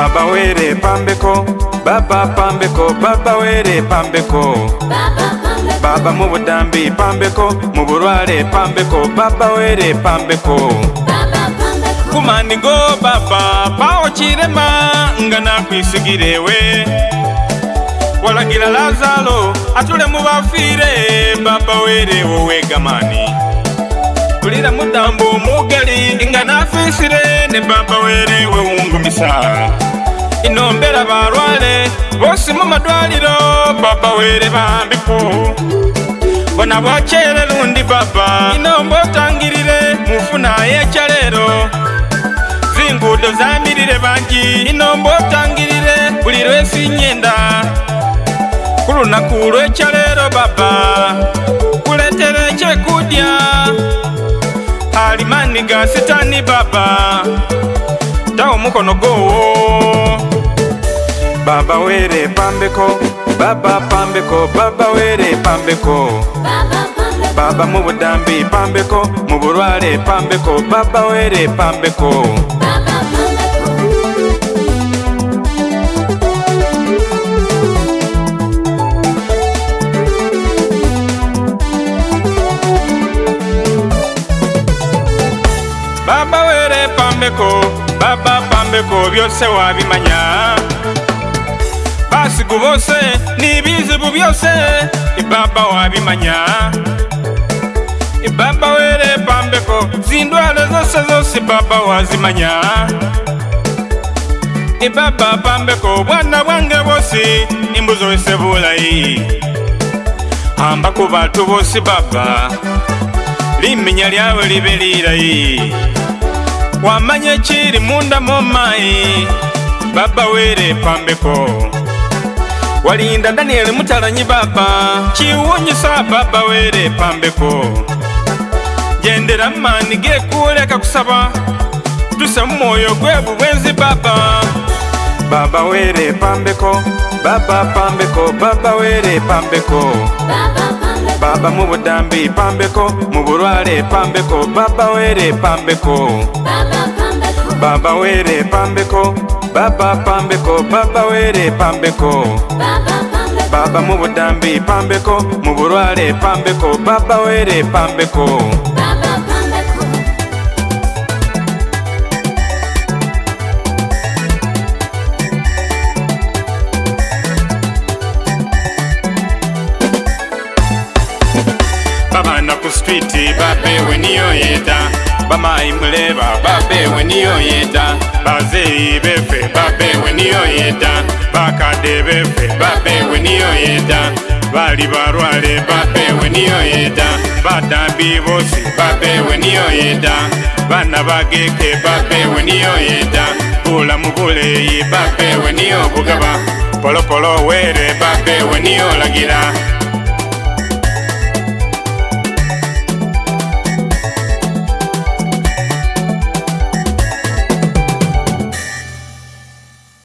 baba were pambeko baba pambeko baba were pambeko baba mubudambi pambeko muburware pambeko baba were pambeko kumaningo baba paochirema nga nakwisigirewe walagira lazalo atule mubafire baba were wowegamani kulira mudambo mugali nga nafisire ne baba were wewungumisa ino mbera barwale bose mu madwaliro baba were bambiku bona bwakyere lundi baba ino mbotangirire mufuna yekyalero zinguudo zambirire bangi ino mbotangirire buli lwensi nyenda ku lunaku lwekyalero baba kuletere kyekudya alimani ga sitani baba tawo mukono gowo baba were pambeko baba pambeko baba were pambeko baba mubudambi pambeko muburware pambeko baba were pambeko baba were pambeko baba pambeko byose wabimanya basi ku bose n'ibizibu byose ibaba wabimanya ibaba were pambeko zindwale zose zose baba wazimanya ibaba pambeko bwana bwange bosi imbuzo wese bulayi hamba ku bantu bosi baba limenya lyawe libe lilayi wamanya ekiri munda mo mayi baba were pambeko walinda danieli mutalanyi baba chiwunyisa baba wele pambeko jendela mmani gekuleka kusaba tuse mumwoyo gwebu bwenzi baba baba wele pambeko baba pambeko baba wele pambeko baba mubudambi pambeko mubulwale pambeko baba wele pambeko baba wele pambeko baba baba pambeko baba were pambeko baba mubutambi pambeko muburware pambeko baba were pambeko babana ku stiti babewe niyo yeda bamayi muleba babewe niyo yeta bazeyi befe babewe niyo yeta bakade befe babewe niyo yeta bali barwale babewe niyo yeta badambi bosi babewe niyo yeta bana bageke babewe niyo yeta bulamu buleyi babewe niyo bugaba polopolo were babewe niyo lagira